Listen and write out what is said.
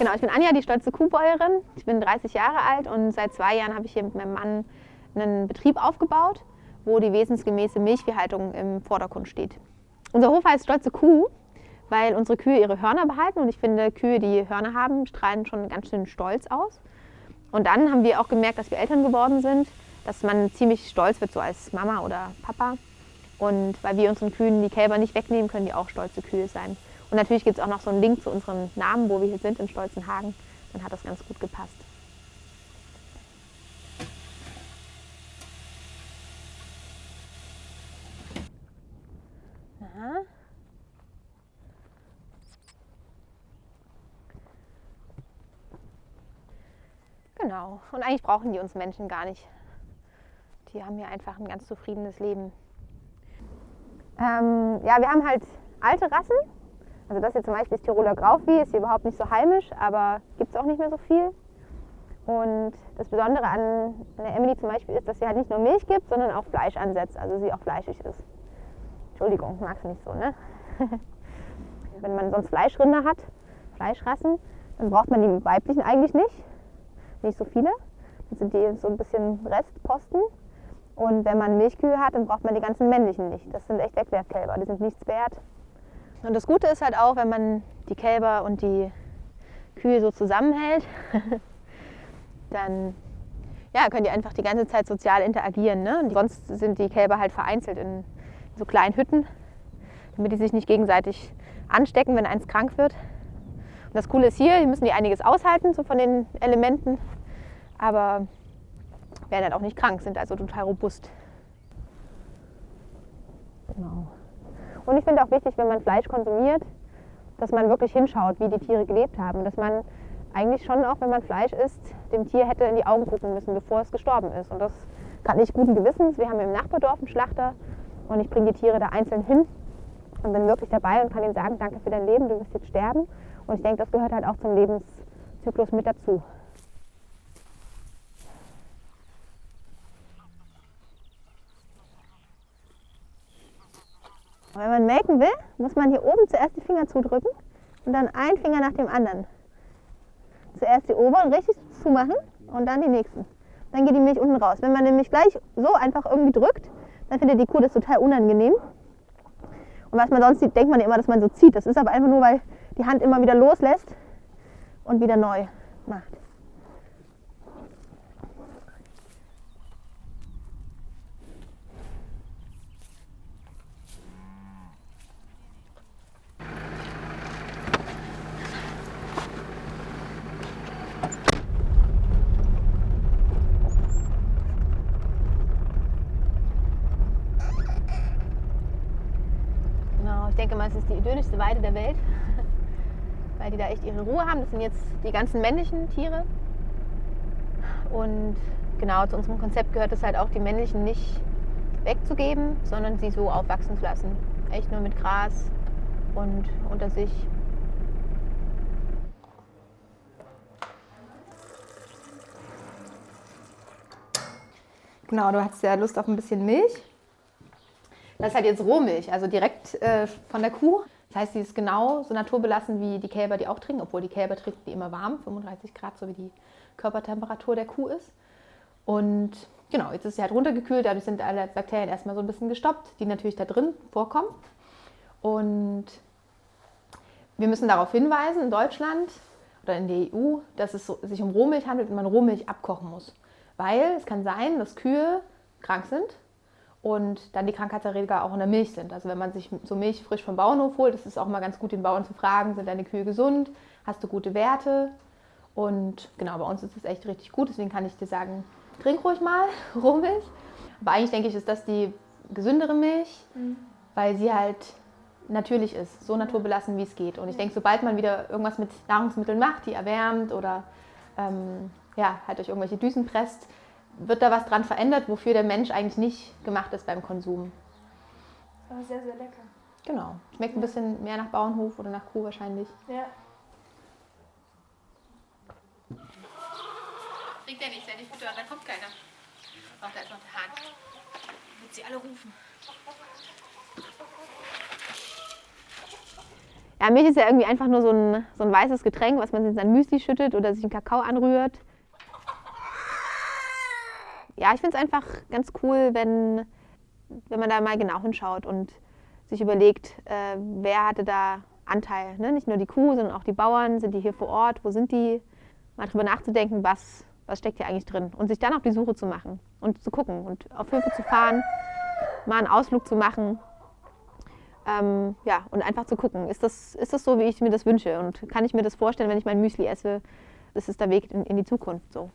Genau, ich bin Anja, die stolze Kuhbäuerin. Ich bin 30 Jahre alt und seit zwei Jahren habe ich hier mit meinem Mann einen Betrieb aufgebaut, wo die wesensgemäße Milchviehhaltung im Vordergrund steht. Unser Hof heißt Stolze Kuh, weil unsere Kühe ihre Hörner behalten und ich finde, Kühe, die Hörner haben, strahlen schon ganz schön stolz aus. Und dann haben wir auch gemerkt, dass wir Eltern geworden sind, dass man ziemlich stolz wird, so als Mama oder Papa. Und weil wir unseren Kühen die Kälber nicht wegnehmen, können die auch stolze Kühe sein. Und natürlich gibt es auch noch so einen Link zu unserem Namen, wo wir hier sind, in Stolzenhagen. Dann hat das ganz gut gepasst. Aha. Genau. Und eigentlich brauchen die uns Menschen gar nicht. Die haben hier einfach ein ganz zufriedenes Leben. Ähm, ja, wir haben halt alte Rassen. Also das hier zum Beispiel ist Tiroler Grauvieh, ist hier überhaupt nicht so heimisch, aber gibt es auch nicht mehr so viel. Und das Besondere an der Emily zum Beispiel ist, dass sie halt nicht nur Milch gibt, sondern auch Fleisch ansetzt, also sie auch fleischig ist. Entschuldigung, magst du nicht so, ne? Wenn man sonst Fleischrinder hat, Fleischrassen, dann braucht man die weiblichen eigentlich nicht. Nicht so viele. Dann sind die so ein bisschen Restposten. Und wenn man Milchkühe hat, dann braucht man die ganzen männlichen nicht. Das sind echt Wegwerfkälber, die sind nichts wert. Und das Gute ist halt auch, wenn man die Kälber und die Kühe so zusammenhält, dann ja, können die einfach die ganze Zeit sozial interagieren. Ne? Und sonst sind die Kälber halt vereinzelt in so kleinen Hütten, damit die sich nicht gegenseitig anstecken, wenn eins krank wird. Und das Coole ist hier, hier müssen die einiges aushalten, so von den Elementen, aber werden halt auch nicht krank, sind also total robust. Und ich finde auch wichtig, wenn man Fleisch konsumiert, dass man wirklich hinschaut, wie die Tiere gelebt haben. Dass man eigentlich schon auch, wenn man Fleisch isst, dem Tier hätte in die Augen gucken müssen, bevor es gestorben ist. Und das kann ich guten Gewissens. Wir haben im Nachbardorf einen Schlachter und ich bringe die Tiere da einzeln hin und bin wirklich dabei und kann ihnen sagen, danke für dein Leben, du wirst jetzt sterben. Und ich denke, das gehört halt auch zum Lebenszyklus mit dazu. Wenn man melken will, muss man hier oben zuerst die Finger zudrücken und dann ein Finger nach dem anderen. Zuerst die oberen richtig zumachen und dann die nächsten. Dann geht die Milch unten raus. Wenn man nämlich gleich so einfach irgendwie drückt, dann findet die Kuh das total unangenehm. Und was man sonst sieht, denkt man immer, dass man so zieht. Das ist aber einfach nur, weil die Hand immer wieder loslässt und wieder neu macht. Denke mal, es ist die idyllischste Weide der Welt, weil die da echt ihre Ruhe haben. Das sind jetzt die ganzen männlichen Tiere. Und genau zu unserem Konzept gehört es halt auch, die männlichen nicht wegzugeben, sondern sie so aufwachsen zu lassen. Echt nur mit Gras und unter sich. Genau, du hast ja Lust auf ein bisschen Milch. Das ist halt jetzt Rohmilch, also direkt äh, von der Kuh. Das heißt, sie ist genau so naturbelassen wie die Kälber, die auch trinken, obwohl die Kälber trinken die immer warm, 35 Grad, so wie die Körpertemperatur der Kuh ist. Und genau, jetzt ist sie halt runtergekühlt, dadurch sind alle Bakterien erstmal so ein bisschen gestoppt, die natürlich da drin vorkommen. Und wir müssen darauf hinweisen, in Deutschland oder in der EU, dass es sich um Rohmilch handelt und man Rohmilch abkochen muss. Weil es kann sein, dass Kühe krank sind und dann die Krankheitserreger auch in der Milch sind. Also wenn man sich so Milch frisch vom Bauernhof holt, ist es auch mal ganz gut, den Bauern zu fragen, sind deine Kühe gesund, hast du gute Werte? Und genau, bei uns ist es echt richtig gut, deswegen kann ich dir sagen, trink ruhig mal Rohmilch. Aber eigentlich denke ich, ist das die gesündere Milch, mhm. weil sie halt natürlich ist, so naturbelassen, wie es geht. Und ich denke, sobald man wieder irgendwas mit Nahrungsmitteln macht, die erwärmt oder ähm, ja, halt durch irgendwelche Düsen presst, wird da was dran verändert, wofür der Mensch eigentlich nicht gemacht ist beim Konsum. Aber sehr, sehr lecker. Genau. Schmeckt ein bisschen mehr nach Bauernhof oder nach Kuh wahrscheinlich. Ja. Trinkt er nicht, sei nicht gut, da kommt keiner. Ach, da ist noch der Hahn. Wird sie alle rufen. Ja, Milch ist ja irgendwie einfach nur so ein, so ein weißes Getränk, was man in sein Müsli schüttet oder sich einen Kakao anrührt. Ja, ich finde es einfach ganz cool, wenn, wenn man da mal genau hinschaut und sich überlegt, äh, wer hatte da Anteil. Ne? Nicht nur die Kuh, sondern auch die Bauern. Sind die hier vor Ort? Wo sind die? Mal drüber nachzudenken, was, was steckt hier eigentlich drin. Und sich dann auf die Suche zu machen und zu gucken und auf Höfe zu fahren, mal einen Ausflug zu machen. Ähm, ja, und einfach zu gucken, ist das, ist das so, wie ich mir das wünsche? Und kann ich mir das vorstellen, wenn ich mein Müsli esse? Ist der Weg in, in die Zukunft so.